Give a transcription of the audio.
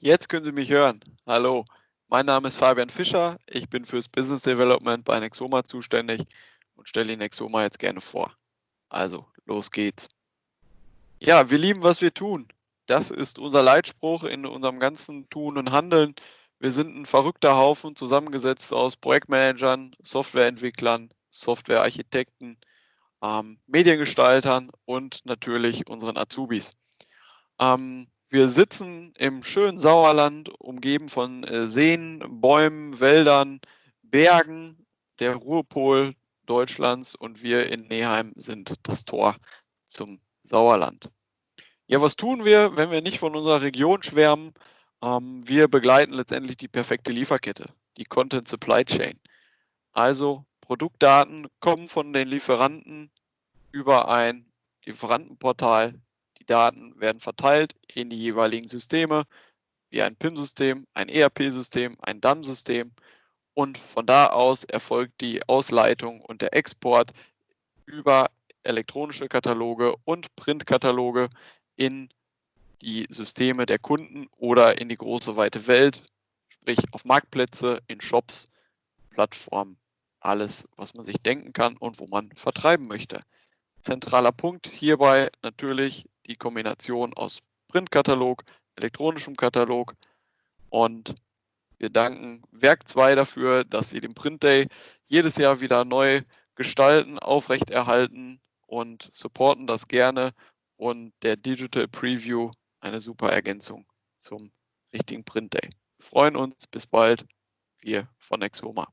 jetzt können Sie mich hören. Hallo, mein Name ist Fabian Fischer. Ich bin fürs Business Development bei Nexoma zuständig und stelle Ihnen Nexoma jetzt gerne vor. Also, los geht's. Ja, wir lieben, was wir tun. Das ist unser Leitspruch in unserem ganzen Tun und Handeln. Wir sind ein verrückter Haufen, zusammengesetzt aus Projektmanagern, Softwareentwicklern, Softwarearchitekten, ähm, Mediengestaltern und natürlich unseren Azubis. Ähm, wir sitzen im schönen Sauerland, umgeben von äh, Seen, Bäumen, Wäldern, Bergen, der Ruhrpol Deutschlands und wir in Neheim sind das Tor zum Sauerland. Ja, was tun wir, wenn wir nicht von unserer Region schwärmen? Ähm, wir begleiten letztendlich die perfekte Lieferkette, die Content Supply Chain. Also Produktdaten kommen von den Lieferanten über ein Lieferantenportal. Daten werden verteilt in die jeweiligen Systeme, wie ein PIM-System, ein ERP-System, ein DAM-System. Und von da aus erfolgt die Ausleitung und der Export über elektronische Kataloge und Printkataloge in die Systeme der Kunden oder in die große weite Welt, sprich auf Marktplätze, in Shops, Plattformen, alles, was man sich denken kann und wo man vertreiben möchte. Zentraler Punkt hierbei natürlich die Kombination aus Printkatalog, elektronischem Katalog und wir danken Werk 2 dafür, dass sie den Print Day jedes Jahr wieder neu gestalten, aufrechterhalten und supporten das gerne und der Digital Preview eine super Ergänzung zum richtigen Print Day. Wir freuen uns, bis bald, wir von Exoma.